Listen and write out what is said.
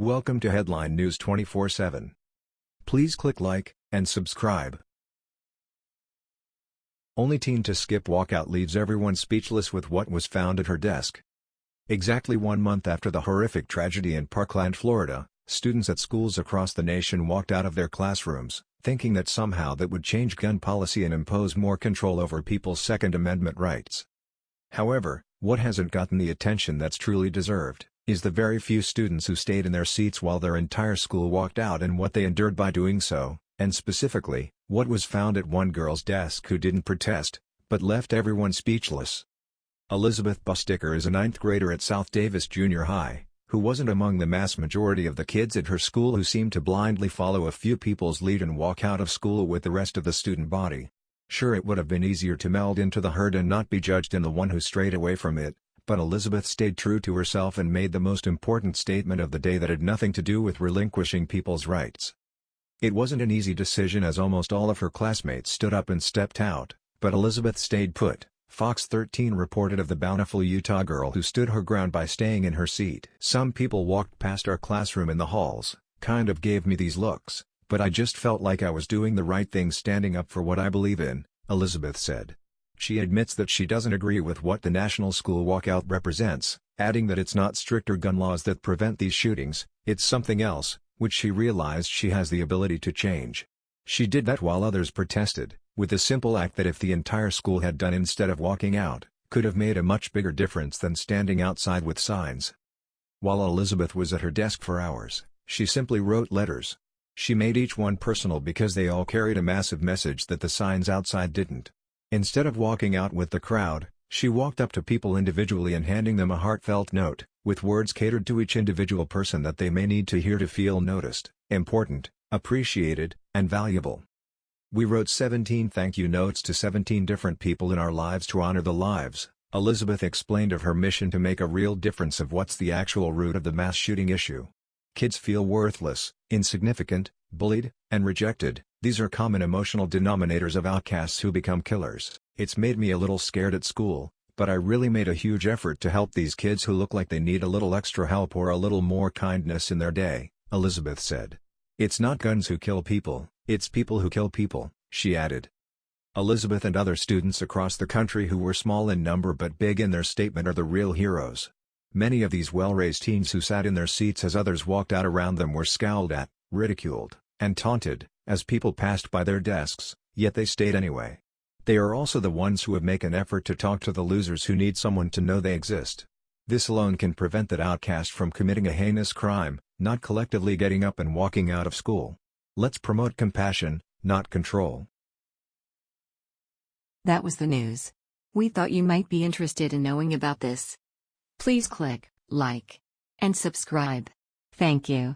Welcome to Headline News 24/7. Please click like and subscribe. Only teen to skip walkout leaves everyone speechless with what was found at her desk. Exactly one month after the horrific tragedy in Parkland, Florida, students at schools across the nation walked out of their classrooms, thinking that somehow that would change gun policy and impose more control over people's Second Amendment rights. However, what hasn't gotten the attention that's truly deserved, is the very few students who stayed in their seats while their entire school walked out and what they endured by doing so, and specifically, what was found at one girl's desk who didn't protest, but left everyone speechless. Elizabeth Busticker is a ninth grader at South Davis Junior High, who wasn't among the mass majority of the kids at her school who seemed to blindly follow a few people's lead and walk out of school with the rest of the student body. Sure it would have been easier to meld into the herd and not be judged in the one who strayed away from it, but Elizabeth stayed true to herself and made the most important statement of the day that had nothing to do with relinquishing people's rights. It wasn't an easy decision as almost all of her classmates stood up and stepped out, but Elizabeth stayed put. Fox 13 reported of the Bountiful Utah girl who stood her ground by staying in her seat. Some people walked past our classroom in the halls, kind of gave me these looks, but I just felt like I was doing the right thing standing up for what I believe in, Elizabeth said. She admits that she doesn't agree with what the National School Walkout represents, adding that it's not stricter gun laws that prevent these shootings, it's something else, which she realized she has the ability to change. She did that while others protested, with the simple act that if the entire school had done instead of walking out, could have made a much bigger difference than standing outside with signs. While Elizabeth was at her desk for hours, she simply wrote letters. She made each one personal because they all carried a massive message that the signs outside didn't. Instead of walking out with the crowd, she walked up to people individually and handing them a heartfelt note, with words catered to each individual person that they may need to hear to feel noticed, important, appreciated, and valuable. We wrote 17 thank you notes to 17 different people in our lives to honor the lives, Elizabeth explained of her mission to make a real difference of what's the actual root of the mass shooting issue. Kids feel worthless, insignificant, bullied, and rejected, these are common emotional denominators of outcasts who become killers. It's made me a little scared at school, but I really made a huge effort to help these kids who look like they need a little extra help or a little more kindness in their day, Elizabeth said. It's not guns who kill people, it's people who kill people, she added. Elizabeth and other students across the country who were small in number but big in their statement are the real heroes. Many of these well-raised teens who sat in their seats as others walked out around them were scowled at, ridiculed, and taunted, as people passed by their desks, yet they stayed anyway. They are also the ones who have make an effort to talk to the losers who need someone to know they exist. This alone can prevent that outcast from committing a heinous crime, not collectively getting up and walking out of school. Let's promote compassion, not control. That was the news. We thought you might be interested in knowing about this. Please click like and subscribe. Thank you.